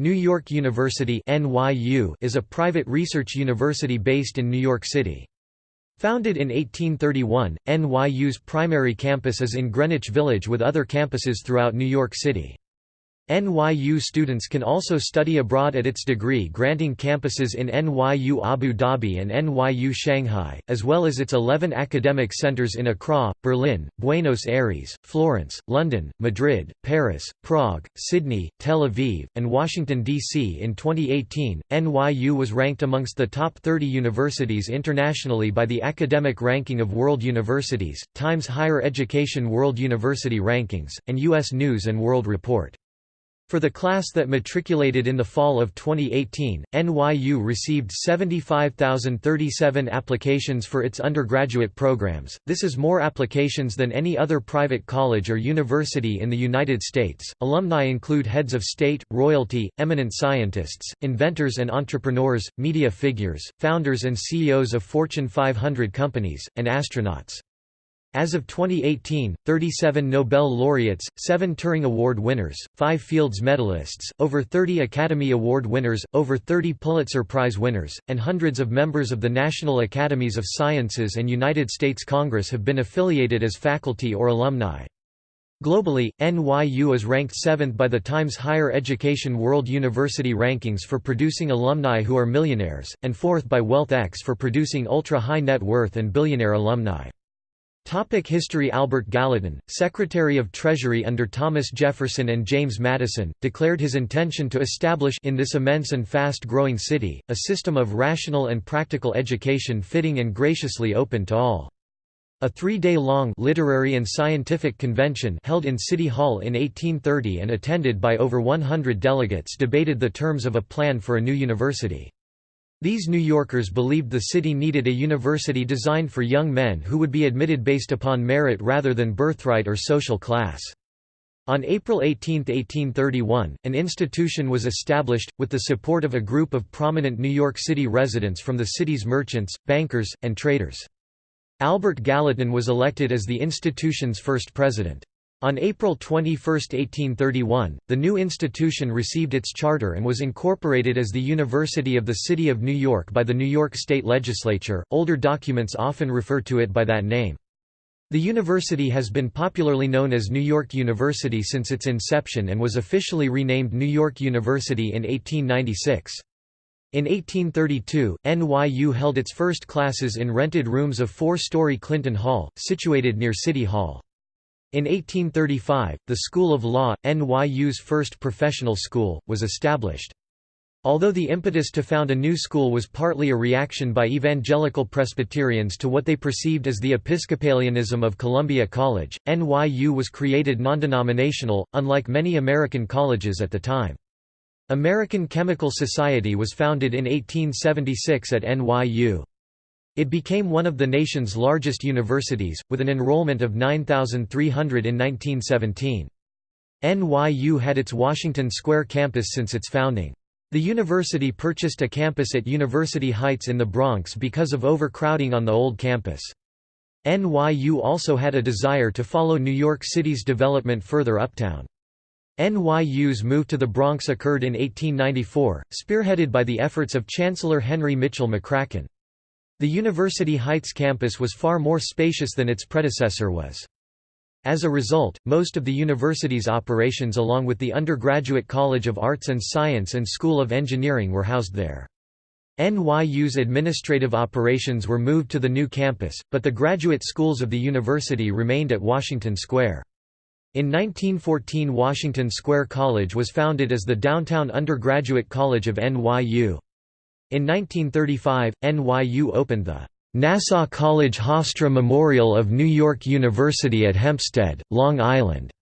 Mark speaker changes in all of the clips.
Speaker 1: New York University NYU is a private research university based in New York City. Founded in 1831, NYU's primary campus is in Greenwich Village with other campuses throughout New York City. NYU students can also study abroad at its degree-granting campuses in NYU Abu Dhabi and NYU Shanghai, as well as its 11 academic centers in Accra, Berlin, Buenos Aires, Florence, London, Madrid, Paris, Prague, Sydney, Tel Aviv, and Washington, D.C. In 2018, NYU was ranked amongst the top 30 universities internationally by the Academic Ranking of World Universities, Times Higher Education World University Rankings, and U.S. News & World Report. For the class that matriculated in the fall of 2018, NYU received 75,037 applications for its undergraduate programs. This is more applications than any other private college or university in the United States. Alumni include heads of state, royalty, eminent scientists, inventors and entrepreneurs, media figures, founders and CEOs of Fortune 500 companies, and astronauts. As of 2018, 37 Nobel laureates, 7 Turing Award winners, 5 Fields medalists, over 30 Academy Award winners, over 30 Pulitzer Prize winners, and hundreds of members of the National Academies of Sciences and United States Congress have been affiliated as faculty or alumni. Globally, NYU is ranked 7th by the Times Higher Education World University Rankings for producing alumni who are millionaires, and 4th by WealthX for producing ultra-high net worth and billionaire alumni. Topic History Albert Gallatin, Secretary of Treasury under Thomas Jefferson and James Madison, declared his intention to establish in this immense and fast-growing city, a system of rational and practical education fitting and graciously open to all. A three-day-long literary and scientific convention held in City Hall in 1830 and attended by over 100 delegates debated the terms of a plan for a new university. These New Yorkers believed the city needed a university designed for young men who would be admitted based upon merit rather than birthright or social class. On April 18, 1831, an institution was established, with the support of a group of prominent New York City residents from the city's merchants, bankers, and traders. Albert Gallatin was elected as the institution's first president. On April 21, 1831, the new institution received its charter and was incorporated as the University of the City of New York by the New York State Legislature. Older documents often refer to it by that name. The university has been popularly known as New York University since its inception and was officially renamed New York University in 1896. In 1832, NYU held its first classes in rented rooms of four-story Clinton Hall, situated near City Hall. In 1835, the School of Law, NYU's first professional school, was established. Although the impetus to found a new school was partly a reaction by evangelical Presbyterians to what they perceived as the Episcopalianism of Columbia College, NYU was created non-denominational, unlike many American colleges at the time. American Chemical Society was founded in 1876 at NYU. It became one of the nation's largest universities, with an enrollment of 9,300 in 1917. NYU had its Washington Square campus since its founding. The university purchased a campus at University Heights in the Bronx because of overcrowding on the old campus. NYU also had a desire to follow New York City's development further uptown. NYU's move to the Bronx occurred in 1894, spearheaded by the efforts of Chancellor Henry Mitchell McCracken. The University Heights campus was far more spacious than its predecessor was. As a result, most of the university's operations along with the Undergraduate College of Arts and Science and School of Engineering were housed there. NYU's administrative operations were moved to the new campus, but the graduate schools of the university remained at Washington Square. In 1914 Washington Square College was founded as the Downtown Undergraduate College of NYU. In 1935, NYU opened the Nassau College Hofstra Memorial of New York University at Hempstead, Long Island.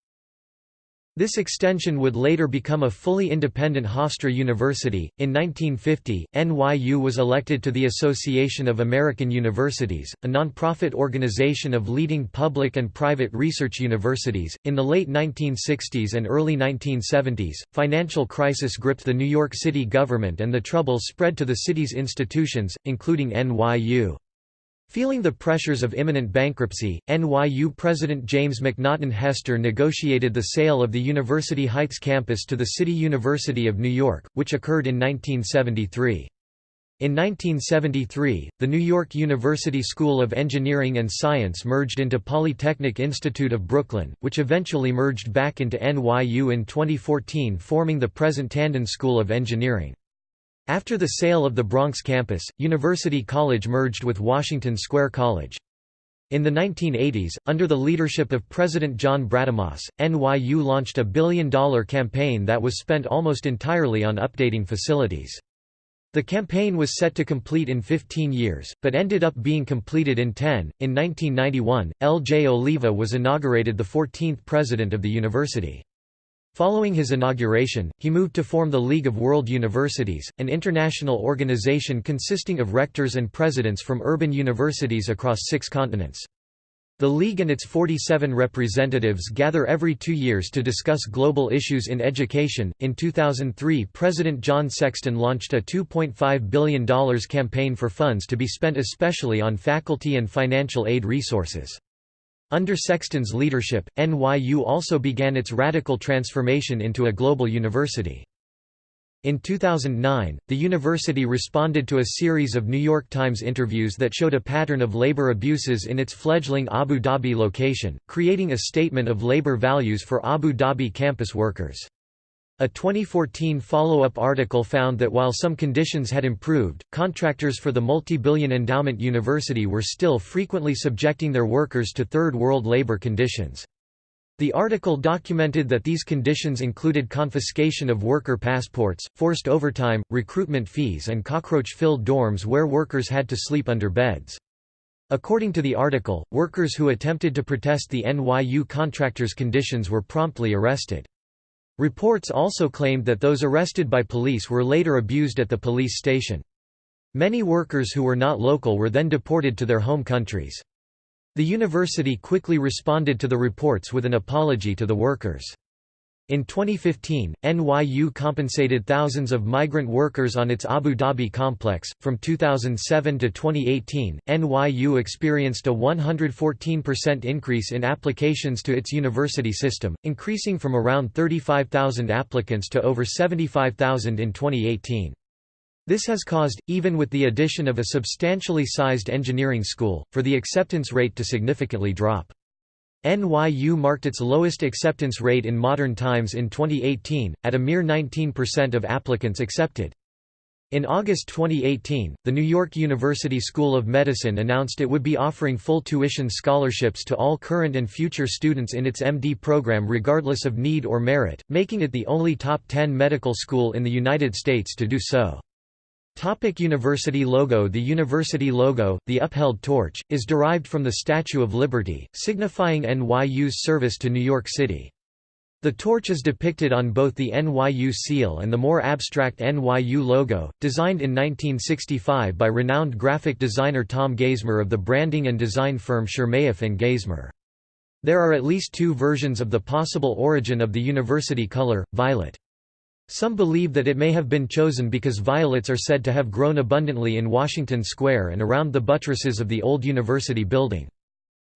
Speaker 1: This extension would later become a fully independent Hofstra University. In 1950, NYU was elected to the Association of American Universities, a nonprofit organization of leading public and private research universities. In the late 1960s and early 1970s, financial crisis gripped the New York City government and the trouble spread to the city's institutions, including NYU. Feeling the pressures of imminent bankruptcy, NYU President James McNaughton Hester negotiated the sale of the University Heights campus to the City University of New York, which occurred in 1973. In 1973, the New York University School of Engineering and Science merged into Polytechnic Institute of Brooklyn, which eventually merged back into NYU in 2014 forming the present Tandon School of Engineering. After the sale of the Bronx campus, University College merged with Washington Square College. In the 1980s, under the leadership of President John Brademas, NYU launched a billion-dollar campaign that was spent almost entirely on updating facilities. The campaign was set to complete in 15 years, but ended up being completed in 10. In 1991, L. J. Oliva was inaugurated the 14th president of the university. Following his inauguration, he moved to form the League of World Universities, an international organization consisting of rectors and presidents from urban universities across six continents. The League and its 47 representatives gather every two years to discuss global issues in education. In 2003, President John Sexton launched a $2.5 billion campaign for funds to be spent especially on faculty and financial aid resources. Under Sexton's leadership, NYU also began its radical transformation into a global university. In 2009, the university responded to a series of New York Times interviews that showed a pattern of labor abuses in its fledgling Abu Dhabi location, creating a statement of labor values for Abu Dhabi campus workers. A 2014 follow-up article found that while some conditions had improved, contractors for the multi-billion endowment university were still frequently subjecting their workers to Third World labor conditions. The article documented that these conditions included confiscation of worker passports, forced overtime, recruitment fees and cockroach-filled dorms where workers had to sleep under beds. According to the article, workers who attempted to protest the NYU contractors' conditions were promptly arrested. Reports also claimed that those arrested by police were later abused at the police station. Many workers who were not local were then deported to their home countries. The university quickly responded to the reports with an apology to the workers. In 2015, NYU compensated thousands of migrant workers on its Abu Dhabi complex. From 2007 to 2018, NYU experienced a 114% increase in applications to its university system, increasing from around 35,000 applicants to over 75,000 in 2018. This has caused, even with the addition of a substantially sized engineering school, for the acceptance rate to significantly drop. NYU marked its lowest acceptance rate in modern times in 2018, at a mere 19% of applicants accepted. In August 2018, the New York University School of Medicine announced it would be offering full tuition scholarships to all current and future students in its MD program regardless of need or merit, making it the only top 10 medical school in the United States to do so. Topic university logo The university logo, the upheld torch, is derived from the Statue of Liberty, signifying NYU's service to New York City. The torch is depicted on both the NYU seal and the more abstract NYU logo, designed in 1965 by renowned graphic designer Tom Geismar of the branding and design firm Chermayeff and Geismar. There are at least two versions of the possible origin of the university color, violet. Some believe that it may have been chosen because violets are said to have grown abundantly in Washington Square and around the buttresses of the old university building.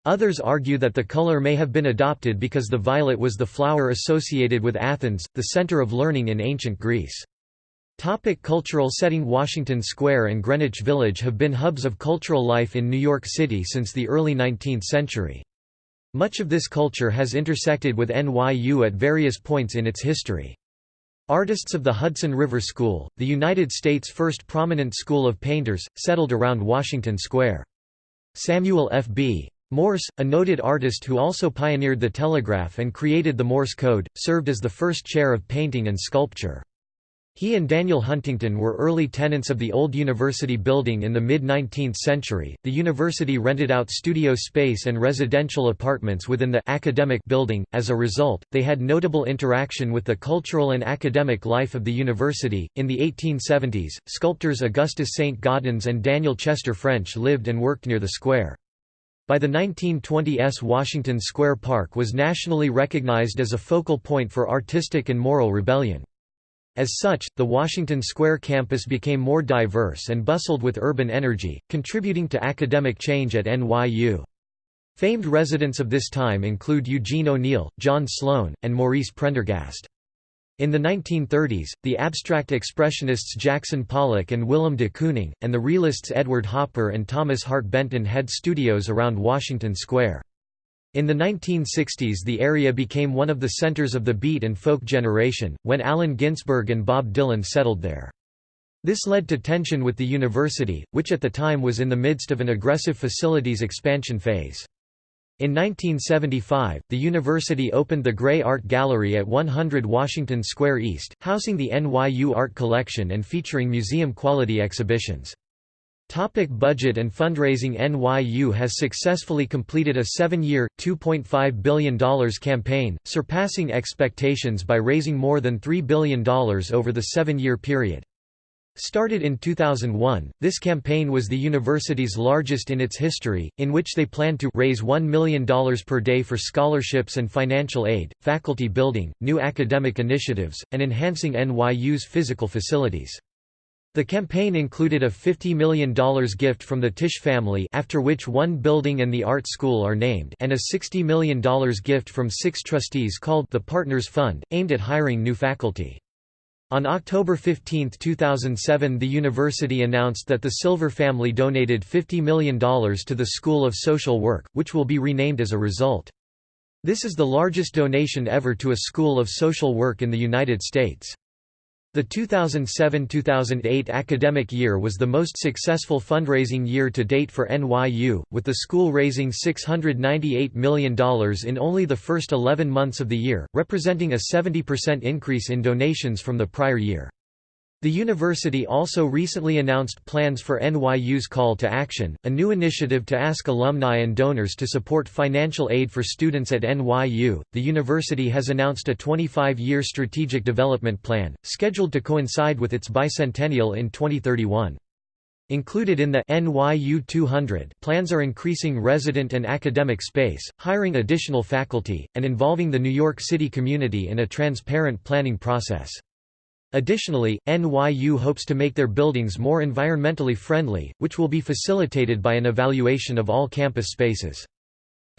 Speaker 1: Others argue that the color may have been adopted because the violet was the flower associated with Athens, the center of learning in ancient Greece. Topic cultural setting Washington Square and Greenwich Village have been hubs of cultural life in New York City since the early 19th century. Much of this culture has intersected with NYU at various points in its history. Artists of the Hudson River School, the United States' first prominent school of painters, settled around Washington Square. Samuel F. B. Morse, a noted artist who also pioneered the telegraph and created the Morse code, served as the first chair of painting and sculpture. He and Daniel Huntington were early tenants of the old university building in the mid-19th century. The university rented out studio space and residential apartments within the academic building. As a result, they had notable interaction with the cultural and academic life of the university. In the 1870s, sculptors Augustus Saint Gaudens and Daniel Chester French lived and worked near the square. By the 1920s Washington Square Park was nationally recognized as a focal point for artistic and moral rebellion. As such, the Washington Square campus became more diverse and bustled with urban energy, contributing to academic change at NYU. Famed residents of this time include Eugene O'Neill, John Sloan, and Maurice Prendergast. In the 1930s, the abstract expressionists Jackson Pollock and Willem de Kooning, and the realists Edward Hopper and Thomas Hart Benton had studios around Washington Square. In the 1960s the area became one of the centers of the beat and folk generation, when Allen Ginsberg and Bob Dylan settled there. This led to tension with the university, which at the time was in the midst of an aggressive facilities expansion phase. In 1975, the university opened the Grey Art Gallery at 100 Washington Square East, housing the NYU Art Collection and featuring museum-quality exhibitions. Topic budget and fundraising NYU has successfully completed a seven-year, $2.5 billion campaign, surpassing expectations by raising more than $3 billion over the seven-year period. Started in 2001, this campaign was the university's largest in its history, in which they planned to raise $1 million per day for scholarships and financial aid, faculty building, new academic initiatives, and enhancing NYU's physical facilities. The campaign included a $50 million gift from the Tisch family after which one building and the art school are named and a $60 million gift from six trustees called the Partners Fund, aimed at hiring new faculty. On October 15, 2007 the university announced that the Silver family donated $50 million to the School of Social Work, which will be renamed as a result. This is the largest donation ever to a school of social work in the United States. The 2007–2008 academic year was the most successful fundraising year to date for NYU, with the school raising $698 million in only the first 11 months of the year, representing a 70% increase in donations from the prior year. The university also recently announced plans for NYU's Call to Action, a new initiative to ask alumni and donors to support financial aid for students at NYU. The university has announced a 25 year strategic development plan, scheduled to coincide with its bicentennial in 2031. Included in the NYU 200 plans are increasing resident and academic space, hiring additional faculty, and involving the New York City community in a transparent planning process. Additionally, NYU hopes to make their buildings more environmentally friendly, which will be facilitated by an evaluation of all campus spaces.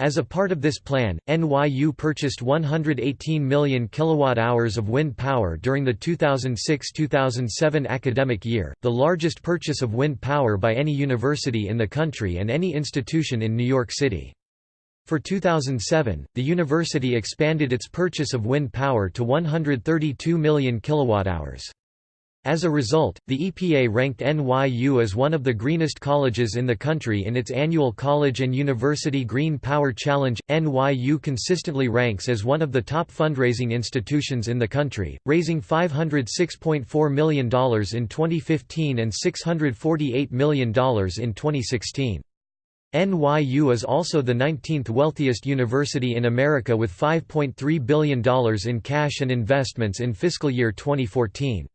Speaker 1: As a part of this plan, NYU purchased 118 million kilowatt-hours of wind power during the 2006-2007 academic year, the largest purchase of wind power by any university in the country and any institution in New York City. For 2007, the university expanded its purchase of wind power to 132 million kilowatt-hours. As a result, the EPA ranked NYU as one of the greenest colleges in the country in its annual College and University Green Power Challenge. NYU consistently ranks as one of the top fundraising institutions in the country, raising $506.4 million in 2015 and $648 million in 2016. NYU is also the 19th wealthiest university in America with $5.3 billion in cash and investments in fiscal year 2014.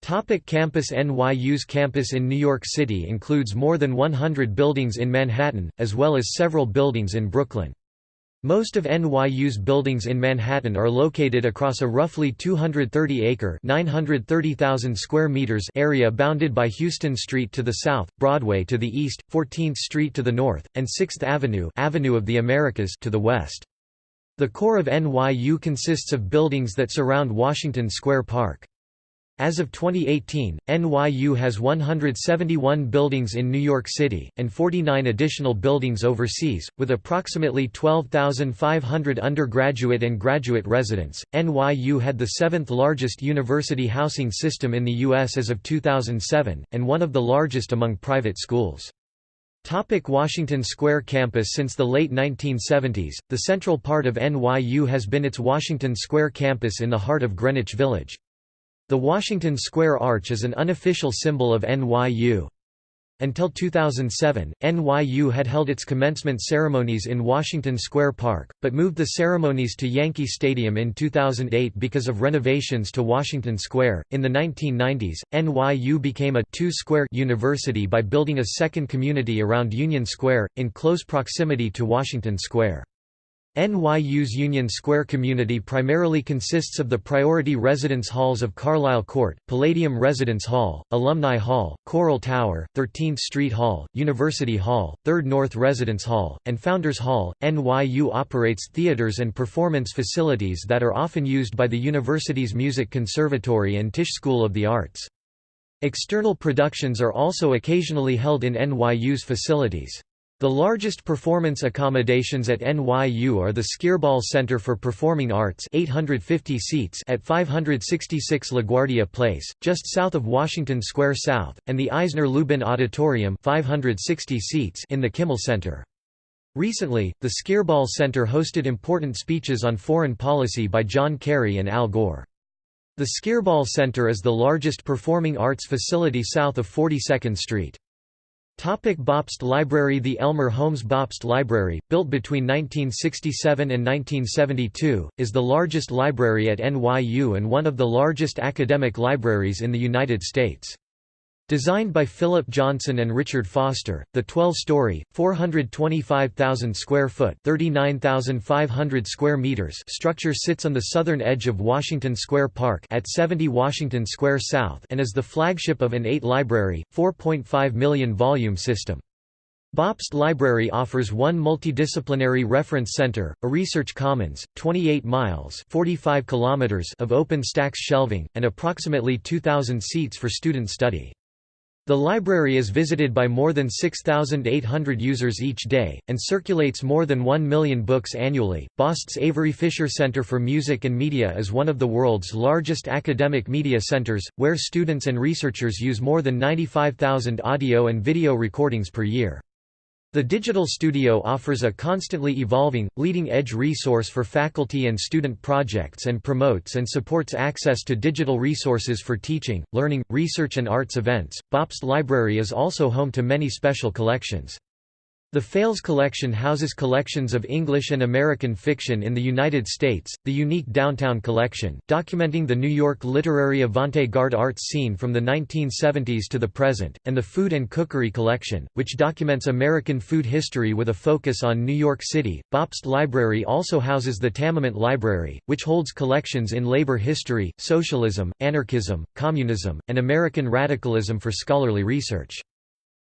Speaker 1: Topic campus NYU's campus in New York City includes more than 100 buildings in Manhattan, as well as several buildings in Brooklyn. Most of NYU's buildings in Manhattan are located across a roughly 230-acre (930,000 square meters) area bounded by Houston Street to the south, Broadway to the east, 14th Street to the north, and 6th Avenue, Avenue of the Americas to the west. The core of NYU consists of buildings that surround Washington Square Park. As of 2018, NYU has 171 buildings in New York City, and 49 additional buildings overseas, with approximately 12,500 undergraduate and graduate residents. NYU had the seventh largest university housing system in the U.S. as of 2007, and one of the largest among private schools. Topic Washington Square campus Since the late 1970s, the central part of NYU has been its Washington Square campus in the heart of Greenwich Village. The Washington Square Arch is an unofficial symbol of NYU. Until 2007, NYU had held its commencement ceremonies in Washington Square Park, but moved the ceremonies to Yankee Stadium in 2008 because of renovations to Washington Square. In the 1990s, NYU became a two-square university by building a second community around Union Square, in close proximity to Washington Square. NYU's Union Square community primarily consists of the priority residence halls of Carlyle Court, Palladium Residence Hall, Alumni Hall, Coral Tower, 13th Street Hall, University Hall, 3rd North Residence Hall, and Founders Hall. NYU operates theaters and performance facilities that are often used by the university's Music Conservatory and Tisch School of the Arts. External productions are also occasionally held in NYU's facilities. The largest performance accommodations at NYU are the Skirball Center for Performing Arts 850 seats at 566 LaGuardia Place, just south of Washington Square South, and the Eisner Lubin Auditorium 560 seats in the Kimmel Center. Recently, the Skirball Center hosted important speeches on foreign policy by John Kerry and Al Gore. The Skirball Center is the largest performing arts facility south of 42nd Street. Topic Bobst Library The Elmer Holmes Bobst Library, built between 1967 and 1972, is the largest library at NYU and one of the largest academic libraries in the United States. Designed by Philip Johnson and Richard Foster, the 12-story, 425,000 square foot (39,500 square meters) structure sits on the southern edge of Washington Square Park at 70 Washington Square South and is the flagship of an 8-library, 4.5 million volume system. Bobst Library offers one multidisciplinary reference center, a research commons, 28 miles 45 kilometers of open stacks shelving, and approximately 2,000 seats for student study. The library is visited by more than 6,800 users each day, and circulates more than 1 million books annually. Bobst's Avery Fisher Center for Music and Media is one of the world's largest academic media centers, where students and researchers use more than 95,000 audio and video recordings per year. The Digital Studio offers a constantly evolving, leading-edge resource for faculty and student projects and promotes and supports access to digital resources for teaching, learning, research and arts events. Bobst Library is also home to many special collections. The Fales Collection houses collections of English and American fiction in the United States, the unique Downtown Collection, documenting the New York literary avant-garde arts scene from the 1970s to the present, and the Food and Cookery Collection, which documents American food history with a focus on New York City. Bobst Library also houses the Tamiment Library, which holds collections in labor history, socialism, anarchism, communism, and American radicalism for scholarly research.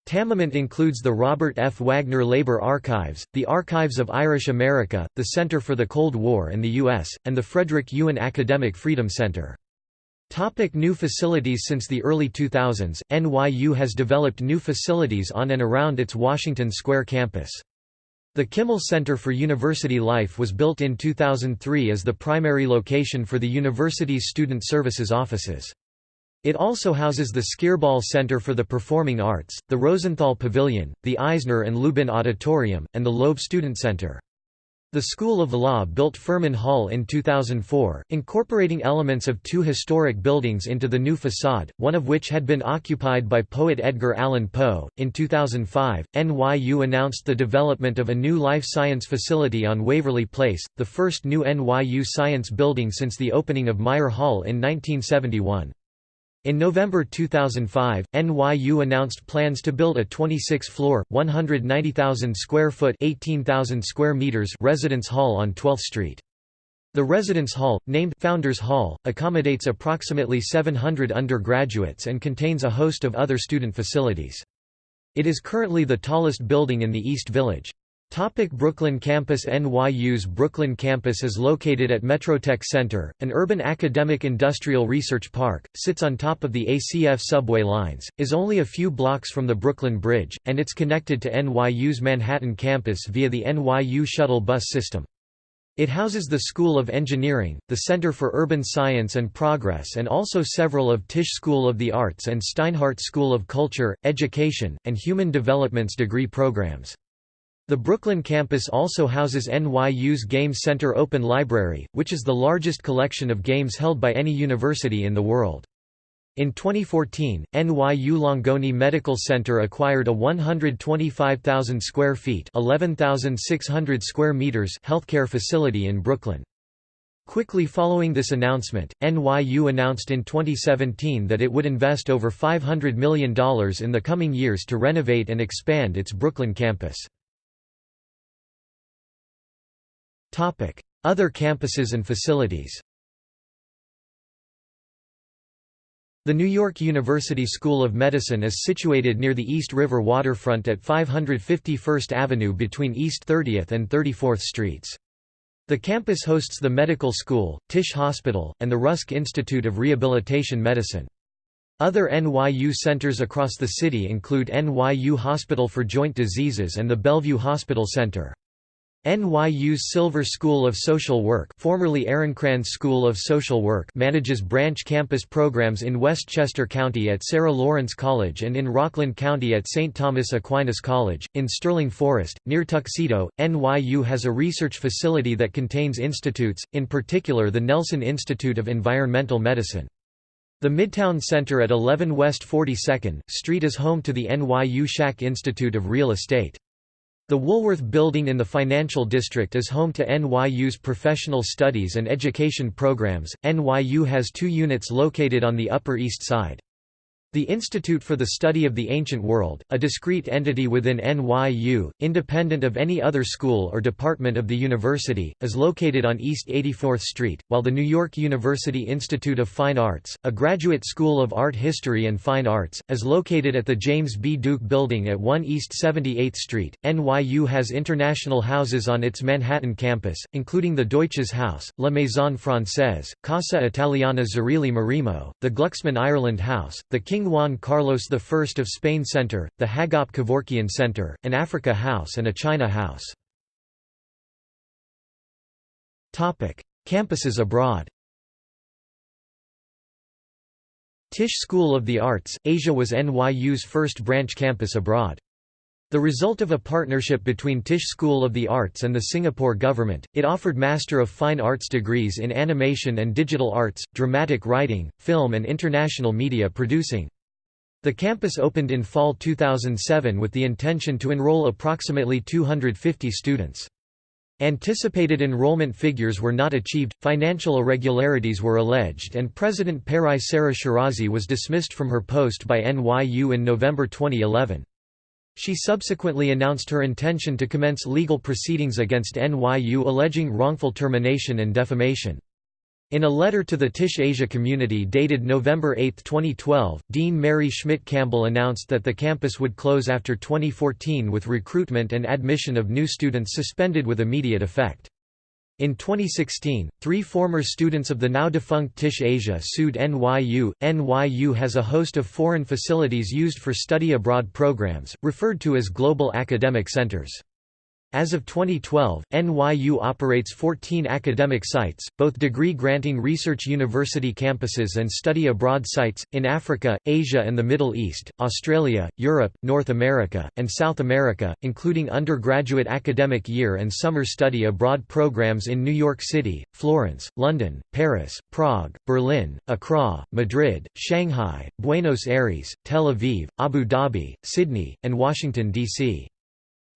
Speaker 1: Tamiment includes the Robert F. Wagner Labor Archives, the Archives of Irish America, the Center for the Cold War and the U.S., and the Frederick Ewen Academic Freedom Center. Topic new facilities Since the early 2000s, NYU has developed new facilities on and around its Washington Square campus. The Kimmel Center for University Life was built in 2003 as the primary location for the university's student services offices. It also houses the Skirball Center for the Performing Arts, the Rosenthal Pavilion, the Eisner and Lubin Auditorium, and the Loeb Student Center. The School of Law built Furman Hall in 2004, incorporating elements of two historic buildings into the new facade, one of which had been occupied by poet Edgar Allan Poe. In 2005, NYU announced the development of a new life science facility on Waverly Place, the first new NYU science building since the opening of Meyer Hall in 1971. In November 2005, NYU announced plans to build a 26-floor, 190,000-square-foot (18,000 square meters residence hall on 12th Street. The residence hall, named Founders Hall, accommodates approximately 700 undergraduates and contains a host of other student facilities. It is currently the tallest building in the East Village. Topic Brooklyn Campus NYU's Brooklyn campus is located at Metrotech Center, an urban academic industrial research park, sits on top of the ACF subway lines, is only a few blocks from the Brooklyn Bridge, and it's connected to NYU's Manhattan campus via the NYU shuttle bus system. It houses the School of Engineering, the Center for Urban Science and Progress and also several of Tisch School of the Arts and Steinhardt School of Culture, Education, and Human Development's degree programs. The Brooklyn campus also houses NYU's Game Center Open Library, which is the largest collection of games held by any university in the world. In 2014, NYU Langone Medical Center acquired a 125,000 square feet (11,600 square meters) healthcare facility in Brooklyn. Quickly following this announcement, NYU announced in 2017 that it would invest over $500 million in the coming years to renovate and expand its Brooklyn campus. Other campuses and facilities The New York University School of Medicine is situated near the East River waterfront at 551st Avenue between East 30th and 34th Streets. The campus hosts the Medical School, Tisch Hospital, and the Rusk Institute of Rehabilitation Medicine. Other NYU centers across the city include NYU Hospital for Joint Diseases and the Bellevue Hospital Center. NYU's Silver School of Social Work formerly School of Social Work manages branch campus programs in Westchester County at Sarah Lawrence College and in Rockland County at St. Thomas Aquinas College. In Sterling Forest, near Tuxedo, NYU has a research facility that contains institutes, in particular the Nelson Institute of Environmental Medicine. The Midtown Center at 11 West 42nd Street is home to the NYU Schack Institute of Real Estate. The Woolworth Building in the Financial District is home to NYU's professional studies and education programs. NYU has two units located on the Upper East Side. The Institute for the Study of the Ancient World, a discrete entity within NYU, independent of any other school or department of the university, is located on East 84th Street, while the New York University Institute of Fine Arts, a graduate school of art history and fine arts, is located at the James B. Duke Building at 1 East 78th Street. NYU has international houses on its Manhattan campus, including the Deutsches Haus, La Maison Française, Casa Italiana Zerilli Marimo, the Glucksman Ireland House, the King Juan Carlos I of Spain Center, the Hagop Kevorkian Center, an Africa House and a China House. Campuses abroad Tisch School of the Arts, Asia was NYU's first branch campus abroad. The result of a partnership between Tisch School of the Arts and the Singapore government, it offered Master of Fine Arts degrees in animation and digital arts, dramatic writing, film and international media producing. The campus opened in fall 2007 with the intention to enroll approximately 250 students. Anticipated enrollment figures were not achieved, financial irregularities were alleged and President Pari Sara Shirazi was dismissed from her post by NYU in November 2011. She subsequently announced her intention to commence legal proceedings against NYU alleging wrongful termination and defamation. In a letter to the Tisch Asia community dated November 8, 2012, Dean Mary Schmidt Campbell announced that the campus would close after 2014 with recruitment and admission of new students suspended with immediate effect. In 2016, three former students of the now-defunct Tisch Asia sued NYU. NYU has a host of foreign facilities used for study abroad programs, referred to as global academic centers. As of 2012, NYU operates 14 academic sites, both degree-granting research university campuses and study abroad sites, in Africa, Asia and the Middle East, Australia, Europe, North America, and South America, including undergraduate academic year and summer study abroad programs in New York City, Florence, London, Paris, Prague, Berlin, Accra, Madrid, Shanghai, Buenos Aires, Tel Aviv, Abu Dhabi, Sydney, and Washington, D.C.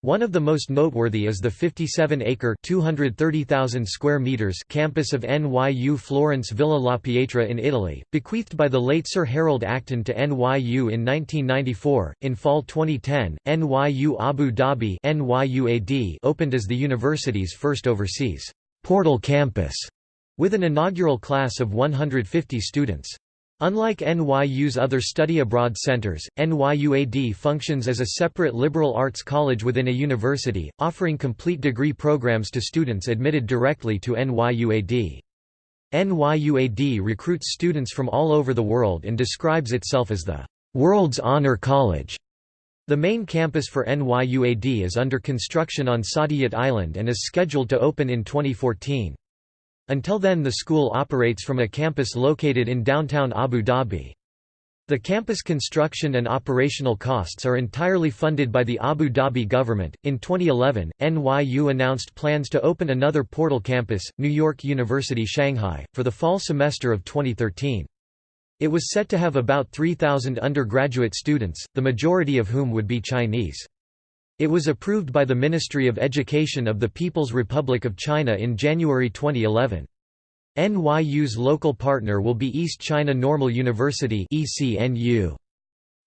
Speaker 1: One of the most noteworthy is the 57-acre (230,000 square meters) campus of NYU Florence Villa La Pietra in Italy, bequeathed by the late Sir Harold Acton to NYU in 1994. In fall 2010, NYU Abu Dhabi (NYUAD) opened as the university's first overseas portal campus, with an inaugural class of 150 students. Unlike NYU's other study abroad centers, NYUAD functions as a separate liberal arts college within a university, offering complete degree programs to students admitted directly to NYUAD. NYUAD recruits students from all over the world and describes itself as the world's honor college. The main campus for NYUAD is under construction on Saadiyat Island and is scheduled to open in 2014. Until then the school operates from a campus located in downtown Abu Dhabi. The campus construction and operational costs are entirely funded by the Abu Dhabi government. In 2011, NYU announced plans to open another portal campus, New York University Shanghai, for the fall semester of 2013. It was set to have about 3,000 undergraduate students, the majority of whom would be Chinese. It was approved by the Ministry of Education of the People's Republic of China in January 2011. NYU's local partner will be East China Normal University ECNU.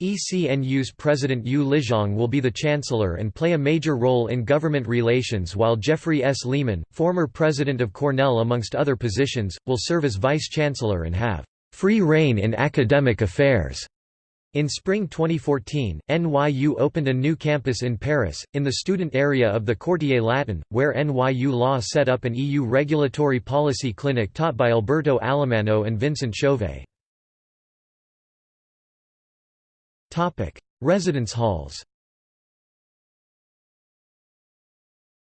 Speaker 1: ECNU's president Yu Lizhong will be the chancellor and play a major role in government relations while Jeffrey S. Lehman, former president of Cornell amongst other positions, will serve as vice-chancellor and have free reign in academic affairs. In spring 2014, NYU opened a new campus in Paris, in the student area of the Quartier Latin, where NYU Law set up an EU regulatory policy clinic taught by Alberto Alemanno and Vincent Chauvet. Residence halls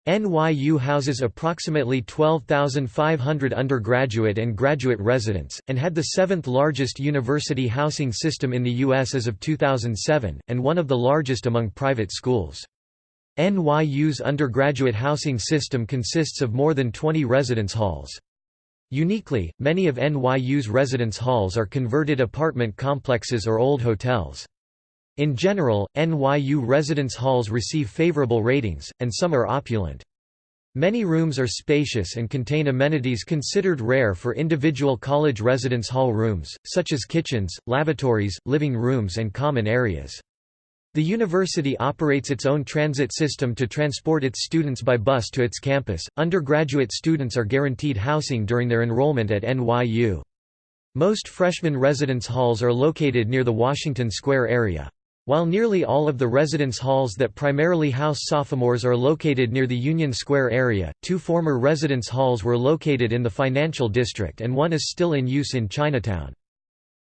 Speaker 1: NYU houses approximately 12,500 undergraduate and graduate residents, and had the seventh largest university housing system in the U.S. as of 2007, and one of the largest among private schools. NYU's undergraduate housing system consists of more than 20 residence halls. Uniquely, many of NYU's residence halls are converted apartment complexes or old hotels. In general, NYU residence halls receive favorable ratings, and some are opulent. Many rooms are spacious and contain amenities considered rare for individual college residence hall rooms, such as kitchens, lavatories, living rooms and common areas. The university operates its own transit system to transport its students by bus to its campus. Undergraduate students are guaranteed housing during their enrollment at NYU. Most freshman residence halls are located near the Washington Square area. While nearly all of the residence halls that primarily house sophomores are located near the Union Square area, two former residence halls were located in the financial district and one is still in use in Chinatown.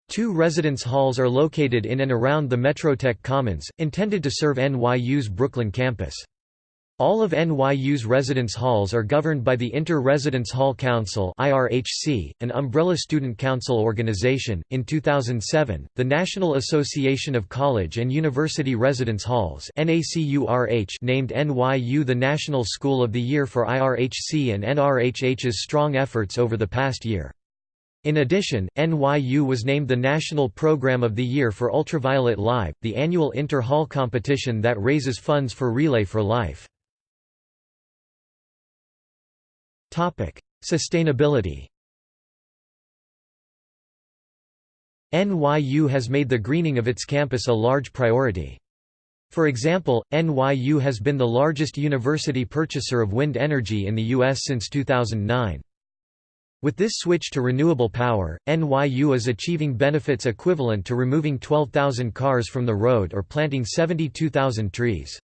Speaker 1: Two residence halls are located in and around the Metrotech Commons, intended to serve NYU's Brooklyn campus. All of NYU's residence halls are governed by the Inter-Residence Hall Council (IRHC), an umbrella student council organization. In 2007, the National Association of College and University Residence Halls (NACURH) named NYU the National School of the Year for IRHC and NRHH's strong efforts over the past year. In addition, NYU was named the National Program of the Year for Ultraviolet Live, the annual inter-hall competition that raises funds for Relay for Life. Sustainability NYU has made the greening of its campus a large priority. For example, NYU has been the largest university purchaser of wind energy in the U.S. since 2009. With this switch to renewable power, NYU is achieving benefits equivalent to removing 12,000 cars from the road or planting 72,000 trees.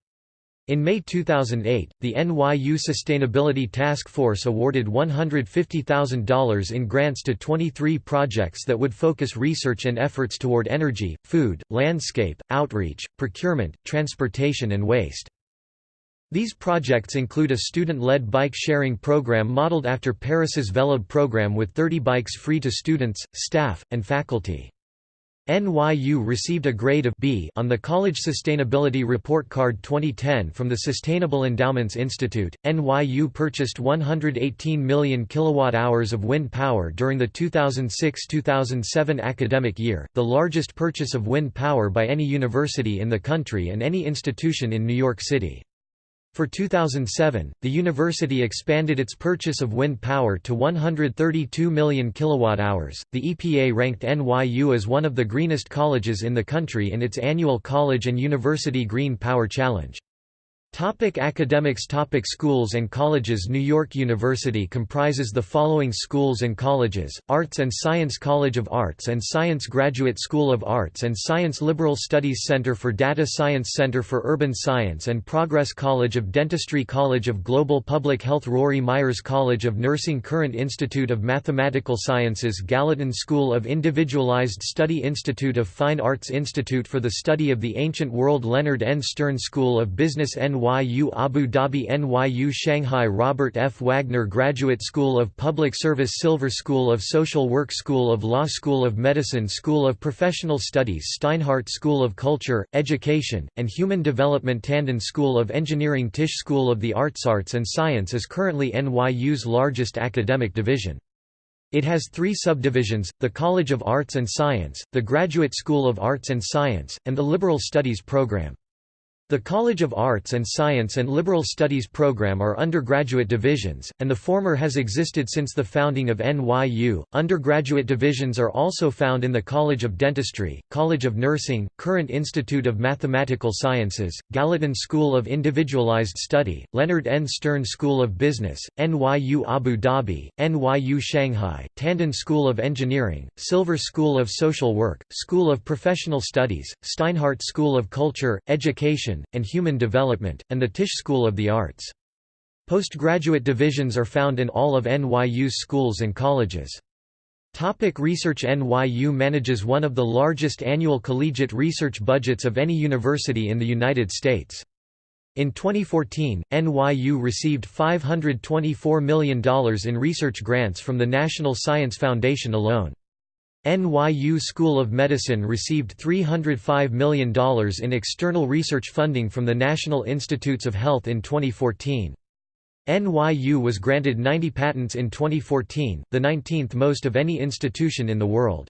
Speaker 1: In May 2008, the NYU Sustainability Task Force awarded $150,000 in grants to 23 projects that would focus research and efforts toward energy, food, landscape, outreach, procurement, transportation and waste. These projects include a student-led bike sharing program modeled after Paris's Vélib program with 30 bikes free to students, staff, and faculty. NYU received a grade of B on the College Sustainability Report Card 2010 from the Sustainable Endowments Institute. NYU purchased 118 million kilowatt-hours of wind power during the 2006-2007 academic year, the largest purchase of wind power by any university in the country and any institution in New York City. For 2007, the university expanded its purchase of wind power to 132 million kilowatt-hours. The EPA ranked NYU as one of the greenest colleges in the country in its annual College and University Green Power Challenge. Topic academics Topic Schools and colleges New York University comprises the following schools and colleges, Arts and Science College of Arts and Science Graduate School of Arts and Science Liberal Studies Center for Data Science Center for Urban Science and Progress College of Dentistry College of Global Public Health Rory Meyers College of Nursing Courant Institute of Mathematical Sciences Gallatin School of Individualized Study Institute of Fine Arts Institute for the Study of the Ancient World Leonard N. Stern School of Business N. NYU Abu Dhabi NYU Shanghai Robert F. Wagner Graduate School of Public Service Silver School of Social Work School of Law School of Medicine School of Professional Studies Steinhardt School of Culture, Education, and Human Development Tandon School of Engineering Tisch School of the Arts Arts and Science is currently NYU's largest academic division. It has three subdivisions, the College of Arts and Science, the Graduate School of Arts and Science, and the Liberal Studies program. The College of Arts and Science and Liberal Studies program are undergraduate divisions, and the former has existed since the founding of NYU. Undergraduate divisions are also found in the College of Dentistry, College of Nursing, Courant Institute of Mathematical Sciences, Gallatin School of Individualized Study, Leonard N. Stern School of Business, NYU Abu Dhabi, NYU Shanghai, Tandon School of Engineering, Silver School of Social Work, School of Professional Studies, Steinhardt School of Culture, Education, and Human Development, and the Tisch School of the Arts. Postgraduate divisions are found in all of NYU's schools and colleges. Topic research NYU manages one of the largest annual collegiate research budgets of any university in the United States. In 2014, NYU received $524 million in research grants from the National Science Foundation alone. NYU School of Medicine received $305 million in external research funding from the National Institutes of Health in 2014. NYU was granted 90 patents in 2014, the 19th most of any institution in the world.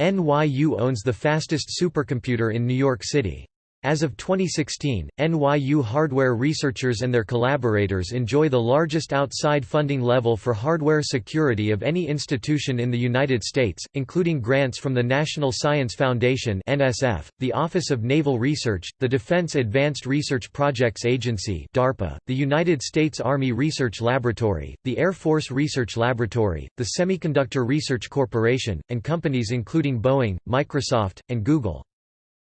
Speaker 1: NYU owns the fastest supercomputer in New York City. As of 2016, NYU hardware researchers and their collaborators enjoy the largest outside funding level for hardware security of any institution in the United States, including grants from the National Science Foundation (NSF), the Office of Naval Research, the Defense Advanced Research Projects Agency (DARPA), the United States Army Research Laboratory, the Air Force Research Laboratory, the Semiconductor Research Corporation, and companies including Boeing, Microsoft, and Google.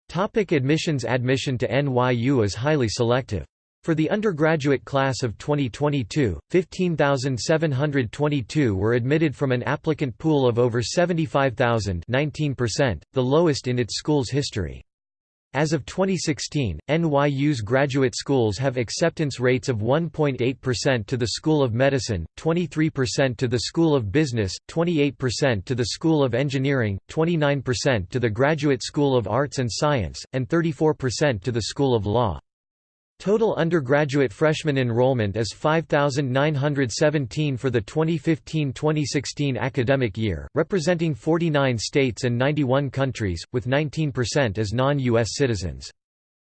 Speaker 1: Topic admissions Admission to NYU is highly selective. For the undergraduate class of 2022, 15,722 were admitted from an applicant pool of over 75,000 19%, the lowest in its school's history. As of 2016, NYU's graduate schools have acceptance rates of 1.8% to the School of Medicine, 23% to the School of Business, 28% to the School of Engineering, 29% to the Graduate School of Arts and Science, and 34% to the School of Law. Total undergraduate freshman enrollment is 5,917 for the 2015-2016 academic year, representing 49 states and 91 countries, with 19% as non-U.S. citizens.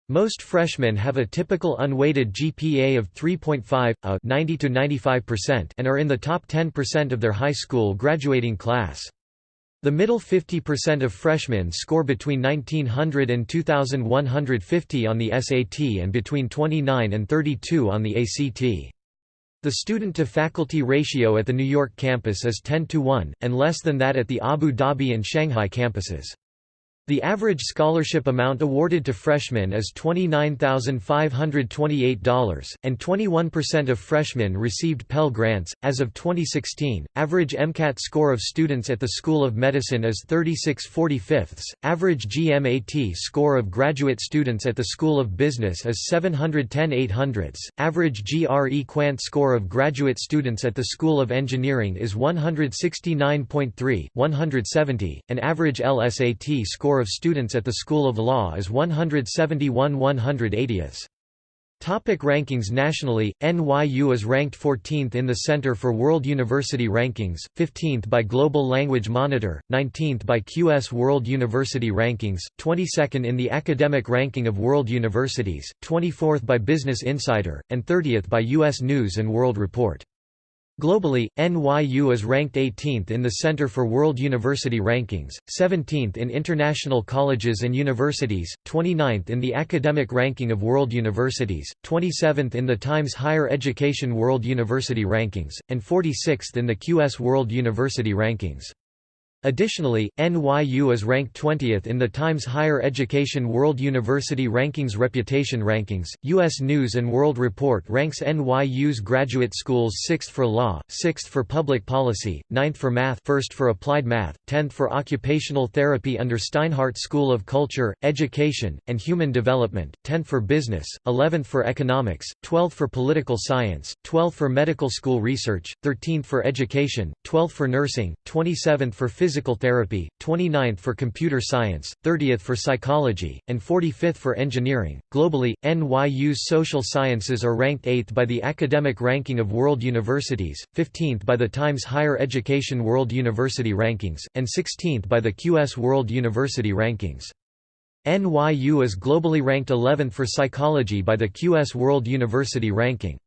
Speaker 1: Most freshmen have a typical unweighted GPA of 3.5, a 90 to 95%, and are in the top 10% of their high school graduating class. The middle 50% of freshmen score between 1900 and 2150 on the SAT and between 29 and 32 on the ACT. The student-to-faculty ratio at the New York campus is 10 to 1, and less than that at the Abu Dhabi and Shanghai campuses. The average scholarship amount awarded to freshmen is $29,528, and 21% of freshmen received Pell Grants. As of 2016, average MCAT score of students at the School of Medicine is 36 45 average GMAT score of graduate students at the School of Business is 710 800 average GRE Quant score of graduate students at the School of Engineering is 169.3, 170, and average LSAT score of students at the School of Law is 171 180th. Topic rankings Nationally, NYU is ranked 14th in the Center for World University Rankings, 15th by Global Language Monitor, 19th by QS World University Rankings, 22nd in the Academic Ranking of World Universities, 24th by Business Insider, and 30th by U.S. News & World Report. Globally, NYU is ranked 18th in the Center for World University Rankings, 17th in International Colleges and Universities, 29th in the Academic Ranking of World Universities, 27th in the Times Higher Education World University Rankings, and 46th in the QS World University Rankings. Additionally, NYU is ranked 20th in the Times Higher Education World University Rankings Reputation Rankings. U.S. News and World Report ranks NYU's graduate schools 6th for law, 6th for public policy, 9th for math, 1st for applied math, 10th for occupational therapy under Steinhardt School of Culture, Education, and Human Development, 10th for business, 11th for economics, 12th for political science, 12th for medical school research, 13th for education, 12th for nursing, 27th for physical physical therapy, 29th for computer science, 30th for psychology, and 45th for engineering. Globally, NYU's social sciences are ranked 8th by the Academic Ranking of World Universities, 15th by the Times Higher Education World University Rankings, and 16th by the QS World University Rankings. NYU is globally ranked 11th for psychology by the QS World University Ranking.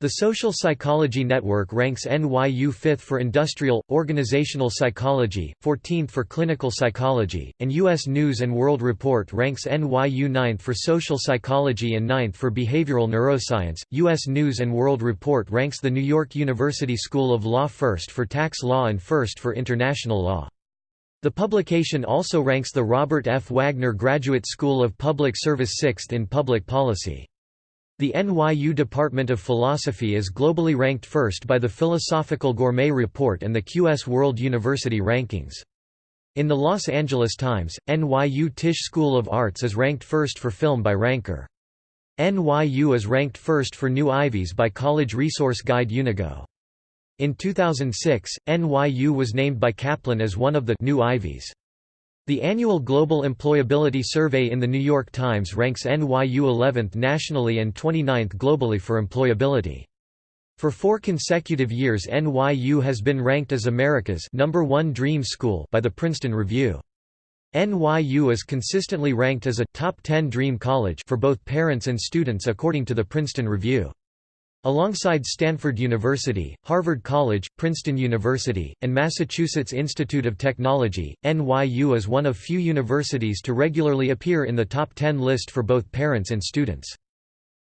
Speaker 1: The Social Psychology Network ranks NYU 5th for industrial, organizational psychology, 14th for clinical psychology, and U.S. News & World Report ranks NYU 9th for social psychology and 9th for behavioral neuroscience. U.S. News & World Report ranks the New York University School of Law first for tax law and first for international law. The publication also ranks the Robert F. Wagner Graduate School of Public Service sixth in public policy. The NYU Department of Philosophy is globally ranked first by the Philosophical Gourmet Report and the QS World University Rankings. In the Los Angeles Times, NYU Tisch School of Arts is ranked first for film by Ranker. NYU is ranked first for new Ivies by College Resource Guide Unigo. In 2006, NYU was named by Kaplan as one of the new Ivies. The annual Global Employability Survey in The New York Times ranks NYU 11th nationally and 29th globally for employability. For four consecutive years NYU has been ranked as America's number one dream school by the Princeton Review. NYU is consistently ranked as a top 10 dream college for both parents and students according to the Princeton Review. Alongside Stanford University, Harvard College, Princeton University, and Massachusetts Institute of Technology, NYU is one of few universities to regularly appear in the top 10 list for both parents and students.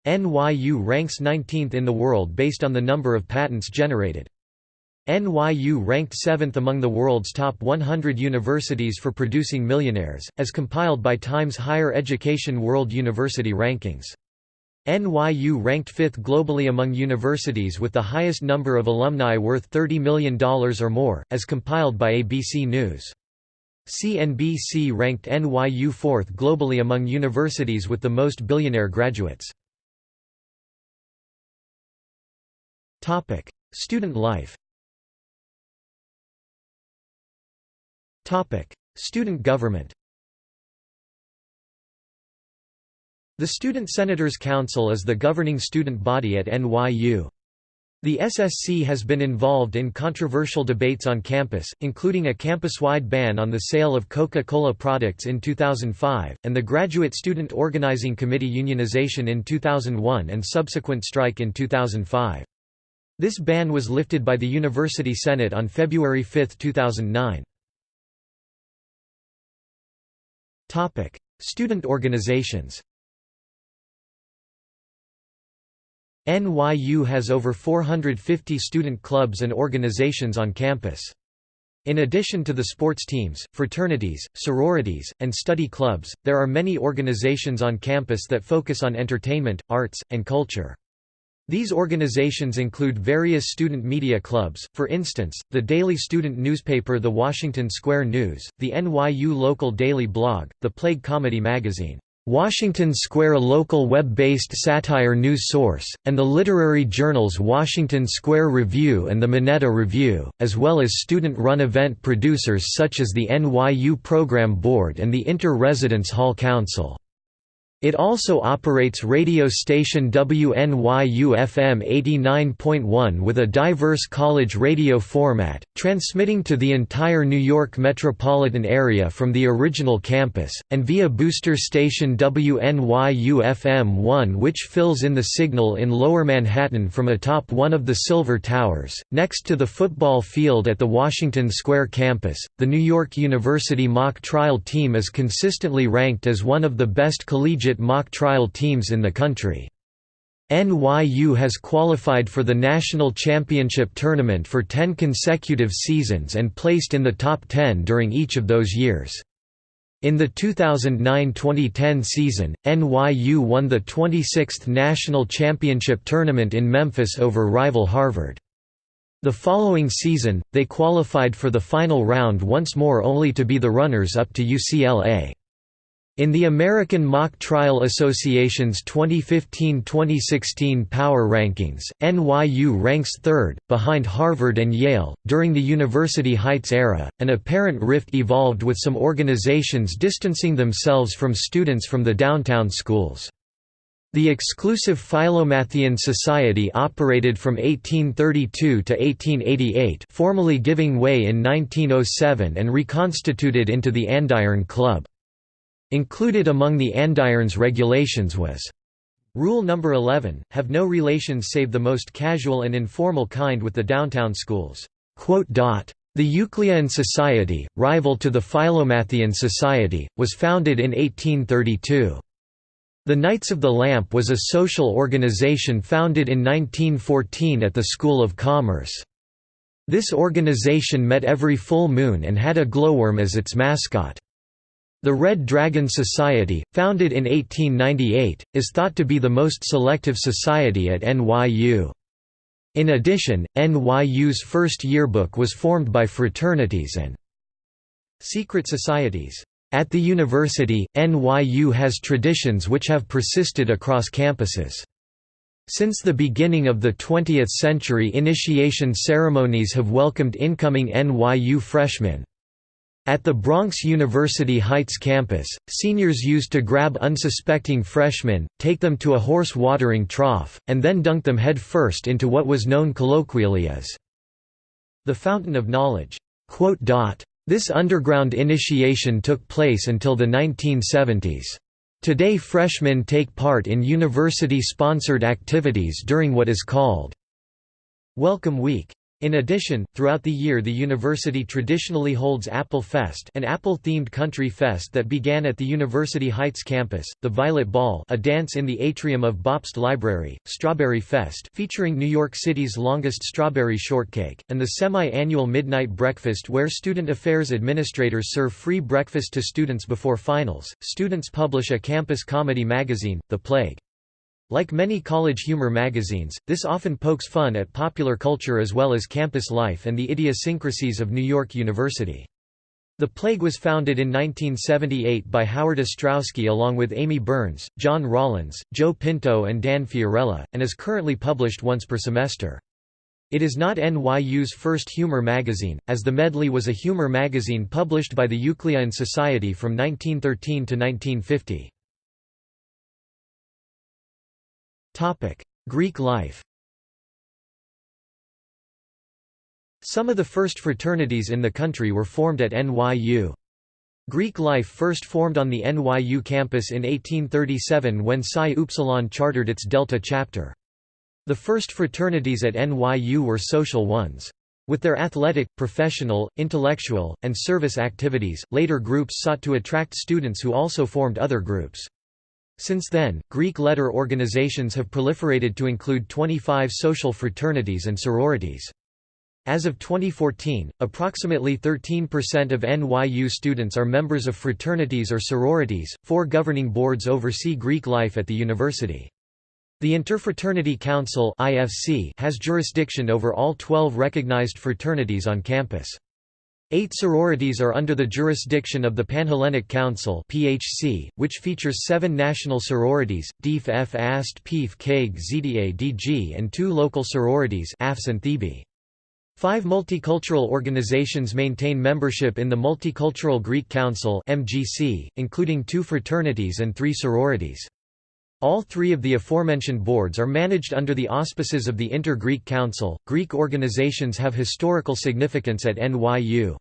Speaker 1: NYU ranks 19th in the world based on the number of patents generated. NYU ranked 7th among the world's top 100 universities for producing millionaires, as compiled by Times Higher Education World University Rankings. NYU ranked fifth globally among universities with the highest number of alumni worth $30 million or more, as compiled by ABC News. CNBC ranked NYU fourth globally among universities with the most billionaire graduates. Student life Student government The Student Senators Council is the governing student body at NYU. The SSC has been involved in controversial debates on campus, including a campus-wide ban on the sale of Coca-Cola products in 2005, and the Graduate Student Organizing Committee unionization in 2001 and subsequent strike in 2005. This ban was lifted by the University Senate on February 5, 2009. Student organizations NYU has over 450 student clubs and organizations on campus. In addition to the sports teams, fraternities, sororities, and study clubs, there are many organizations on campus that focus on entertainment, arts, and culture. These organizations include various student media clubs, for instance, the daily student newspaper The Washington Square News, the NYU local daily blog, the Plague Comedy magazine, Washington Square local web-based satire news source, and the literary journals Washington Square Review and the Minetta Review, as well as student-run event producers such as the NYU Program Board and the Inter-Residence Hall Council. It also operates radio station WNYU-FM 89.1 with a diverse college radio format, transmitting to the entire New York metropolitan area from the original campus, and via booster station WNYU-FM 1 which fills in the signal in Lower Manhattan from atop one of the Silver Towers, next to the football field at the Washington Square campus. The New York University mock trial team is consistently ranked as one of the best collegiate collegiate mock trial teams in the country. NYU has qualified for the national championship tournament for 10 consecutive seasons and placed in the top 10 during each of those years. In the 2009–2010 season, NYU won the 26th national championship tournament in Memphis over rival Harvard. The following season, they qualified for the final round once more only to be the runners-up to UCLA. In the American Mock Trial Association's 2015-2016 Power Rankings, NYU ranks third, behind Harvard and Yale. During the University Heights era, an apparent rift evolved with some organizations distancing themselves from students from the downtown schools. The exclusive Philomathean Society operated from 1832 to 1888 formally giving way in 1907 and reconstituted into the Andiron Club. Included among the Andirons regulations was Rule number 11, have no relations save the most casual and informal kind with the downtown schools. The Eucleian Society, rival to the Philomathean Society, was founded in 1832. The Knights of the Lamp was a social organization founded in 1914 at the School of Commerce. This organization met every full moon and had a glowworm as its mascot. The Red Dragon Society, founded in 1898, is thought to be the most selective society at NYU. In addition, NYU's first yearbook was formed by fraternities and secret societies. At the university, NYU has traditions which have persisted across campuses. Since the beginning of the 20th century initiation ceremonies have welcomed incoming NYU freshmen, at the Bronx University Heights campus, seniors used to grab unsuspecting freshmen, take them to a horse watering trough, and then dunk them head first into what was known colloquially as the Fountain of Knowledge. This underground initiation took place until the 1970s. Today freshmen take part in university-sponsored activities during what is called Welcome Week. In addition, throughout the year the university traditionally holds Apple Fest an Apple-themed country fest that began at the University Heights campus, the Violet Ball a dance in the atrium of Bobst Library, Strawberry Fest featuring New York City's longest strawberry shortcake, and the semi-annual Midnight Breakfast where student affairs administrators serve free breakfast to students before finals. Students publish a campus comedy magazine, The Plague. Like many college humor magazines, this often pokes fun at popular culture as well as campus life and the idiosyncrasies of New York University. The Plague was founded in 1978 by Howard Ostrowski along with Amy Burns, John Rollins, Joe Pinto and Dan Fiorella, and is currently published once per semester. It is not NYU's first humor magazine, as The Medley was a humor magazine published by the Eucleian Society from 1913 to 1950. Greek life Some of the first fraternities in the country were formed at NYU. Greek life first formed on the NYU campus in 1837 when Psi Upsilon chartered its Delta chapter. The first fraternities at NYU were social ones. With their athletic, professional, intellectual, and service activities, later groups sought to attract students who also formed other groups. Since then, Greek letter organizations have proliferated to include 25 social fraternities and sororities. As of 2014, approximately 13% of NYU students are members of fraternities or sororities. Four governing boards oversee Greek life at the university. The Interfraternity Council (IFC) has jurisdiction over all 12 recognized fraternities on campus. Eight sororities are under the jurisdiction of the Panhellenic Council (PHC), which features seven national sororities, DIF F AST ZDA DG and two local sororities AFS and Thebe. Five multicultural organizations maintain membership in the Multicultural Greek Council (MGC), including two fraternities and three sororities. All three of the aforementioned boards are managed under the auspices of the Inter-Greek Council. Greek organizations have historical significance at NYU.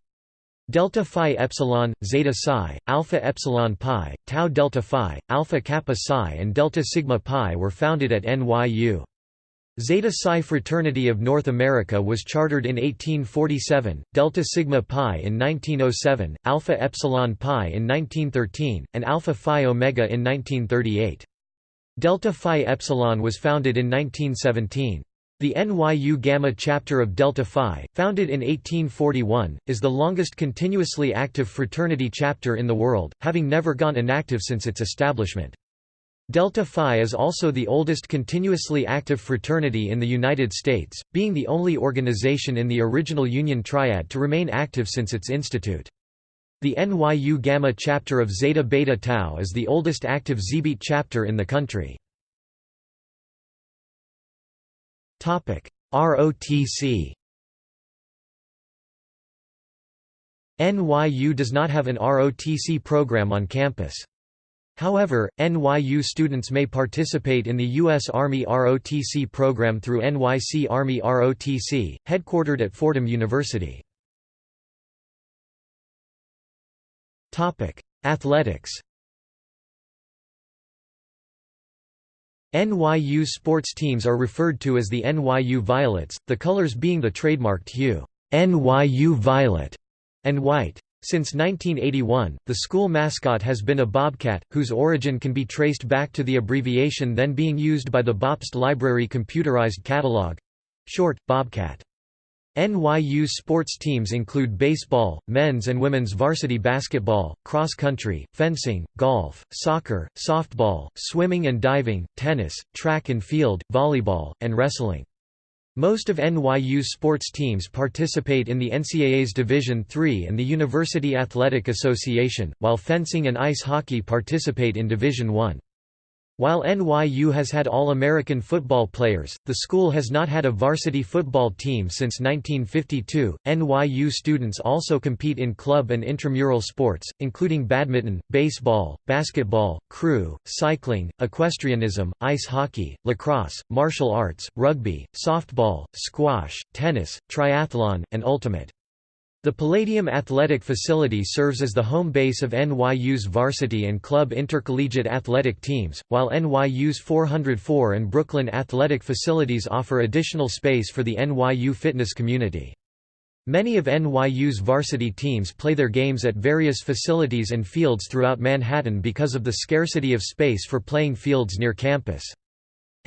Speaker 1: Delta Phi Epsilon, Zeta Psi, Alpha Epsilon Pi, Tau Delta Phi, Alpha Kappa Psi and Delta Sigma Pi were founded at NYU. Zeta Psi Fraternity of North America was chartered in 1847, Delta Sigma Pi in 1907, Alpha Epsilon Pi in 1913, and Alpha Phi Omega in 1938. Delta Phi Epsilon was founded in 1917. The NYU Gamma chapter of Delta Phi, founded in 1841, is the longest continuously active fraternity chapter in the world, having never gone inactive since its establishment. Delta Phi is also the oldest continuously active fraternity in the United States, being the only organization in the original Union Triad to remain active since its institute. The NYU Gamma chapter of Zeta Beta Tau is the oldest active Xebeat chapter in the country. ROTC NYU does not have an ROTC program on campus. However, NYU students may participate in the U.S. Army ROTC program through NYC Army ROTC, headquartered at Fordham University. Athletics NYU sports teams are referred to as the NYU Violets, the colors being the trademarked hue NYU Violet and white. Since 1981, the school mascot has been a bobcat, whose origin can be traced back to the abbreviation then being used by the Bobst Library Computerized Catalog—short, Bobcat. NYU's sports teams include baseball, men's and women's varsity basketball, cross country, fencing, golf, soccer, softball, swimming and diving, tennis, track and field, volleyball, and wrestling. Most of NYU's sports teams participate in the NCAA's Division III and the University Athletic Association, while fencing and ice hockey participate in Division I. While NYU has had All-American football players, the school has not had a varsity football team since 1952. NYU students also compete in club and intramural sports, including badminton, baseball, basketball, crew, cycling, equestrianism, ice hockey, lacrosse, martial arts, rugby, softball, squash, tennis, triathlon, and ultimate. The Palladium Athletic Facility serves as the home base of NYU's varsity and club intercollegiate athletic teams, while NYU's 404 and Brooklyn athletic facilities offer additional space for the NYU fitness community. Many of NYU's varsity teams play their games at various facilities and fields throughout Manhattan because of the scarcity of space for playing fields near campus.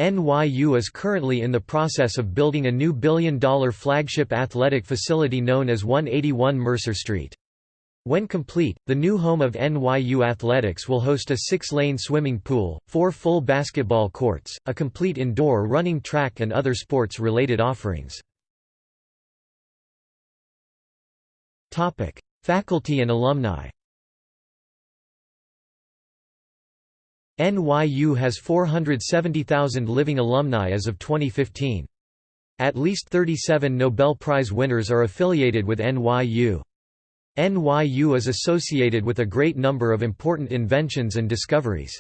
Speaker 1: NYU is currently in the process of building a new billion-dollar flagship athletic facility known as 181 Mercer Street. When complete, the new home of NYU Athletics will host a six-lane swimming pool, four full basketball courts, a complete indoor running track and other sports-related offerings. Faculty and alumni NYU has 470,000 living alumni as of 2015. At least 37 Nobel Prize winners are affiliated with NYU. NYU is associated with a great number of important inventions and discoveries.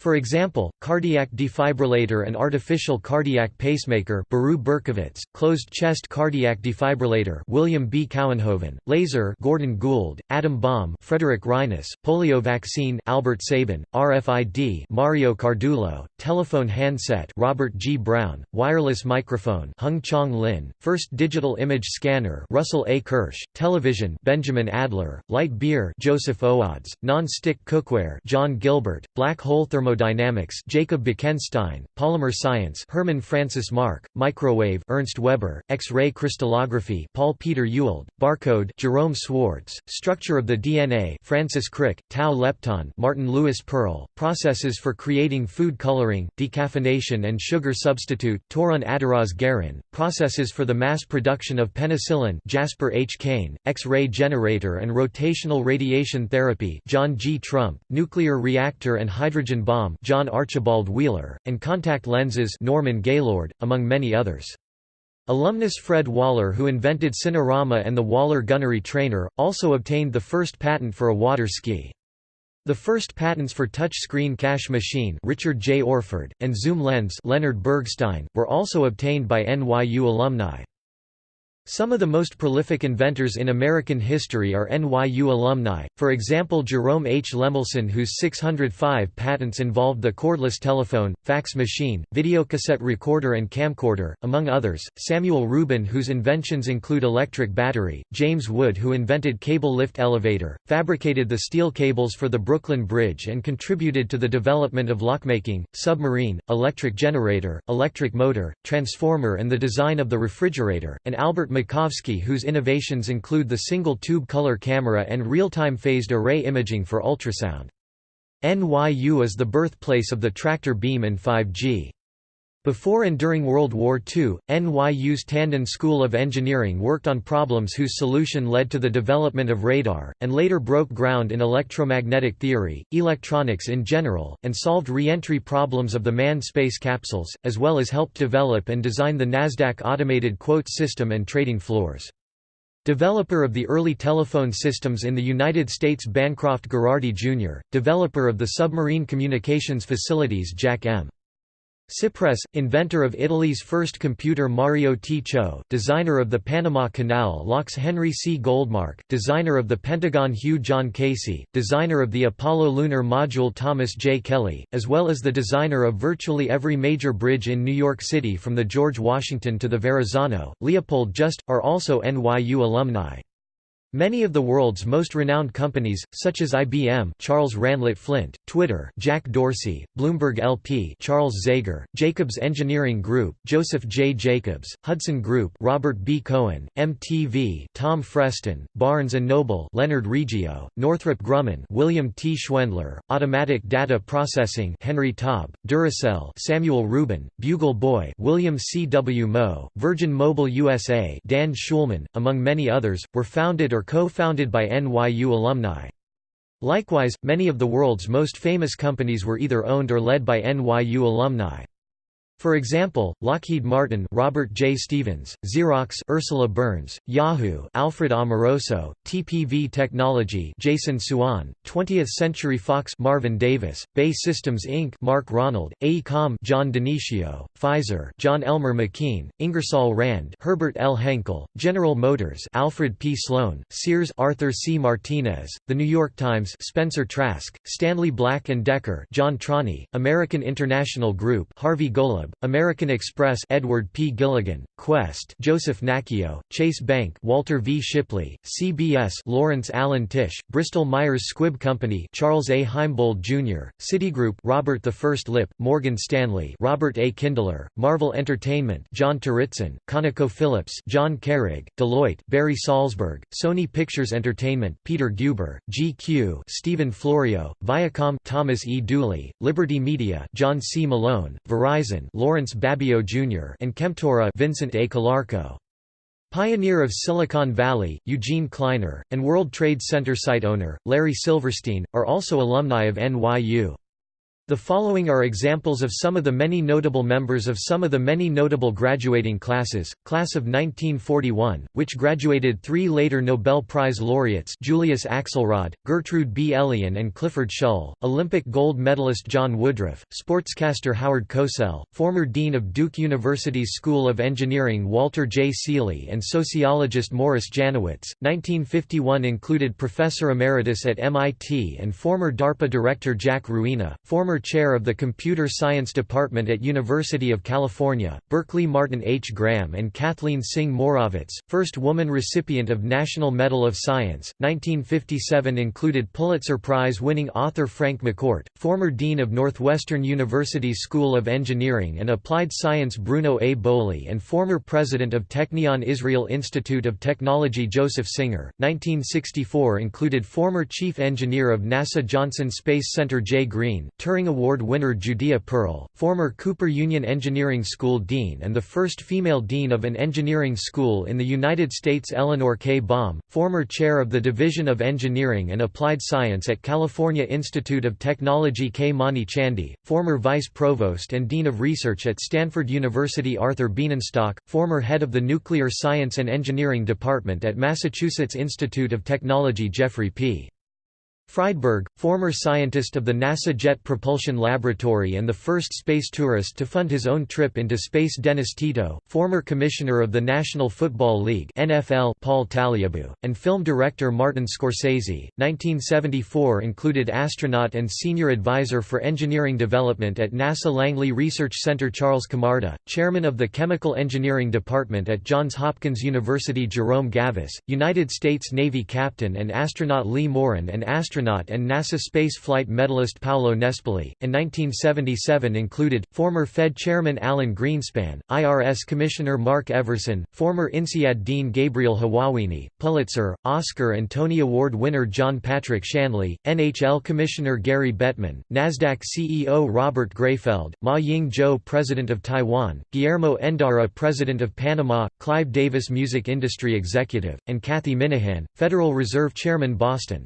Speaker 1: For example, cardiac defibrillator and artificial cardiac pacemaker Barouh Berkovits, closed-chest cardiac defibrillator William B. Kouwenhoven, laser Gordon Gould, atom bomb Frederick Reines, polio vaccine Albert Sabin, RFID Mario Cardullo, telephone handset Robert G. Brown, wireless microphone Hung Chang Lin, first digital image scanner Russell A. Kirsch, television Benjamin Adler, light beer Joseph Owades, non-stick cookware John Gilbert, black hole thermo thermodynamics Jacob Bekenstein, polymer science Hermann Francis Mark, microwave Ernst Weber, X-ray crystallography Paul Peter Ewald, barcode Jerome Swartz, structure of the DNA Francis Crick, tau lepton Martin Lewis Perl, processes for creating food coloring, decaffeination and sugar substitute Torun Adaraz Garin, processes for the mass production of penicillin Jasper H. Kane, X-ray generator and rotational radiation therapy John G. Trump, nuclear reactor and hydrogen bomb John Archibald Wheeler, and contact lenses Norman Gaylord, among many others. Alumnus Fred Waller who invented Cinerama and the Waller gunnery trainer, also obtained the first patent for a water ski. The first patents for touch-screen cash machine Richard J. Orford, and zoom lens Leonard Bergstein, were also obtained by NYU alumni. Some of the most prolific inventors in American history are NYU alumni, for example Jerome H. Lemelson whose 605 patents involved the cordless telephone, fax machine, videocassette recorder and camcorder, among others, Samuel Ruben whose inventions include electric battery, James Wood who invented cable lift elevator, fabricated the steel cables for the Brooklyn Bridge and contributed to the development of lockmaking, submarine, electric generator, electric motor, transformer and the design of the refrigerator, and Albert Macovski whose innovations include the single-tube color camera and real-time phased array imaging for ultrasound. NYU is the birthplace of the tractor beam and 5G. Before and during World War II, NYU's Tandon School of Engineering worked on problems whose solution led to the development of radar, and later broke ground in electromagnetic theory, electronics in general, and solved re-entry problems of the manned space capsules, as well as helped develop and design the NASDAQ automated quote system and trading floors. Developer of the early telephone systems in the United States Bancroft Gherardi Jr., developer of the submarine communications facilities Jack M. Sipress, inventor of Italy's first computer Mario Tchou, designer of the Panama Canal locks Henry C. Goldmark, designer of the Pentagon Hugh John Casey, designer of the Apollo lunar module Thomas J. Kelly, as well as the designer of virtually every major bridge in New York City from the George Washington to the Verrazano, Leopold Just, are also NYU alumni. Many of the world's most renowned companies, such as IBM Charles Ranlett Flint, Twitter Jack Dorsey, Bloomberg LP Charles Zegar, Jacobs Engineering Group Joseph J. Jacobs, Hudson Group Robert B. Cohen, MTV Tom Freston, Barnes & Noble Leonard Riggio, Northrop Grumman William T. Schwendler, Automatic Data Processing Henry Taub, Duracell Samuel Ruben, Bugle Boy William C. W. Mow, Virgin Mobile USA Dan Schulman, among many others, were founded or co-founded by NYU alumni. Likewise, many of the world's most famous companies were either owned or led by NYU alumni. For example, Lockheed Martin Robert J. Stevens, Xerox Ursula Burns, Yahoo Alfred Amoroso, TPV Technology Jason Hsuan, 20th Century Fox Marvin Davis, BAE Systems Inc. Mark Ronald, AECOM John Dionisio, Pfizer John Elmer McKeen, Ingersoll Rand Herbert L. Henkel, General Motors Alfred P. Sloan, Sears Arthur C. Martinez, The New York Times Spencer Trask, Stanley Black & Decker John Trani, American International Group Harvey Golub, American Express Edward P. Gilligan, Qwest Joseph Nacchio, Chase Bank Walter V. Shipley, CBS Lawrence Allen Tisch, Bristol Myers Squibb Company Charles A. Heimbold Jr., Citigroup Robert I Lipp, Morgan Stanley Robert A. Kindler, Marvel Entertainment John Turitzin, ConocoPhillips John Carrig, Deloitte Barry Salzberg, Sony Pictures Entertainment Peter Guber, GQ Stephen Florio, Viacom Thomas E. Dooley, Liberty Media John C. Malone, Verizon Lawrence Babbio Jr. and Chemtura Vincent A. Calarco. Pioneer of Silicon Valley, Eugene Kleiner, and World Trade Center site owner, Larry Silverstein, are also alumni of NYU. The following are examples of some of the many notable members of some of the many notable graduating classes. Class of 1941, which graduated three later Nobel Prize laureates Julius Axelrod, Gertrude B. Elion and Clifford Shull, Olympic gold medalist John Woodruff, sportscaster Howard Cosell, former Dean of Duke University's School of Engineering Walter J. Seeley and sociologist Morris Janowitz. 1951 included Professor Emeritus at MIT and former DARPA Director Jack Ruina, former chair of the Computer Science Department at University of California, Berkeley Martin H. Graham and Cathleen Synge Morawetz, first woman recipient of National Medal of Science, 1957 included Pulitzer Prize-winning author Frank McCourt, former dean of Northwestern University's School of Engineering and Applied Science Bruno A. Boley and former president of Technion Israel Institute of Technology Joseph Singer, 1964 included former chief engineer of NASA Johnson Space Center Jay Green, Turing Award winner Judea Pearl, former Cooper Union Engineering School Dean and the first female dean of an engineering school in the United States Eleanor K. Baum, former chair of the Division of Engineering and Applied Science at California Institute of Technology K. Mani Chandy, former vice provost and dean of research at Stanford University Arthur Bienenstock, former head of the Nuclear Science and Engineering Department at Massachusetts Institute of Technology Jeffrey P. Friedberg, former scientist of the NASA Jet Propulsion Laboratory and the first space tourist to fund his own trip into space Dennis Tito, former commissioner of the National Football League NFL Paul Tagliabue, and film director Martin Scorsese. 1974 included astronaut and senior advisor for engineering development at NASA Langley Research Center Charles Camarda, chairman of the Chemical Engineering Department at Johns Hopkins University Jerome Gavis, United States Navy captain and astronaut Lee Morin and astronaut astronaut and NASA space flight medalist Paolo Nespoli, and 1977 included, former Fed Chairman Alan Greenspan, IRS Commissioner Mark Everson, former INSEAD Dean Gabriel Hawawini, Pulitzer, Oscar and Tony Award winner John Patrick Shanley, NHL Commissioner Gary Bettman, NASDAQ CEO Robert Greifeld, Ma Ying-jeou President of Taiwan, Guillermo Endara President of Panama, Clive Davis Music Industry Executive, and Cathy Minehan, Federal Reserve Chairman Boston.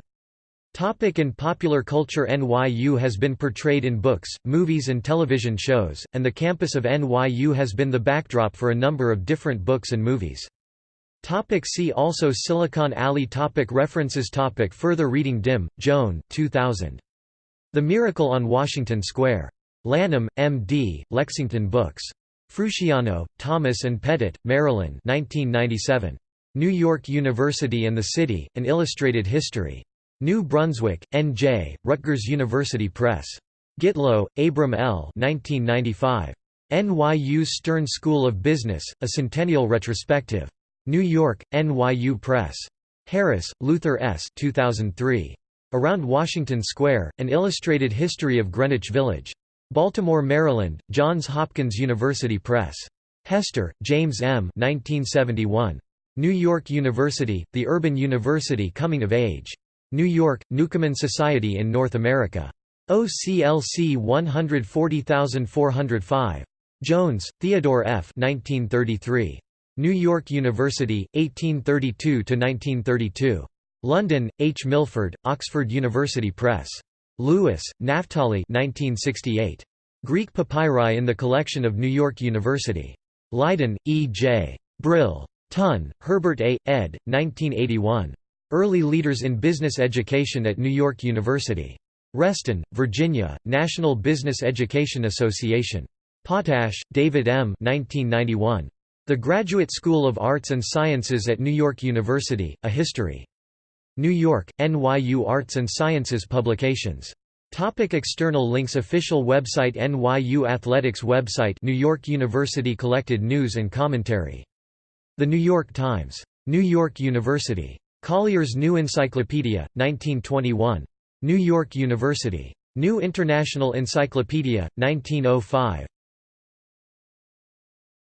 Speaker 1: Topic in popular culture NYU has been portrayed in books, movies and television shows, and the campus of NYU has been the backdrop for a number of different books and movies. Topic see also Silicon Alley topic References topic Further reading Dim, Joan 2000. The Miracle on Washington Square. Lanham, M.D., Lexington Books. Frusciano, Thomas and Pettit, Marilyn 1997. New York University and the City, An Illustrated History. New Brunswick, N.J., Rutgers University Press. Gitlow, Abram L. 1995. NYU's Stern School of Business, A Centennial Retrospective. New York, NYU Press. Harris, Luther S. 2003. Around Washington Square, An Illustrated History of Greenwich Village. Baltimore, Maryland, Johns Hopkins University Press. Hester, James M. 1971. New York University, The Urban University Coming of Age. New York, Newcomen Society in North America. OCLC 140405. Jones, Theodore F. 1933. New York University, 1832–1932. London, H. Milford, Oxford University Press. Lewis, Naphtali 1968. Greek papyri in the collection of New York University. Leiden, E. J. Brill. Tunn, Herbert A., ed. 1981. Early Leaders in Business Education at New York University. Reston, Virginia, National Business Education Association. Potash, David M. 1991. The Graduate School of Arts and Sciences at New York University, A History. New York, NYU Arts and Sciences Publications. Topic external links Official website NYU Athletics website New York University Collected news and commentary. The New York Times. New York University. Collier's New Encyclopedia, 1921. New York University. New International Encyclopedia, 1905.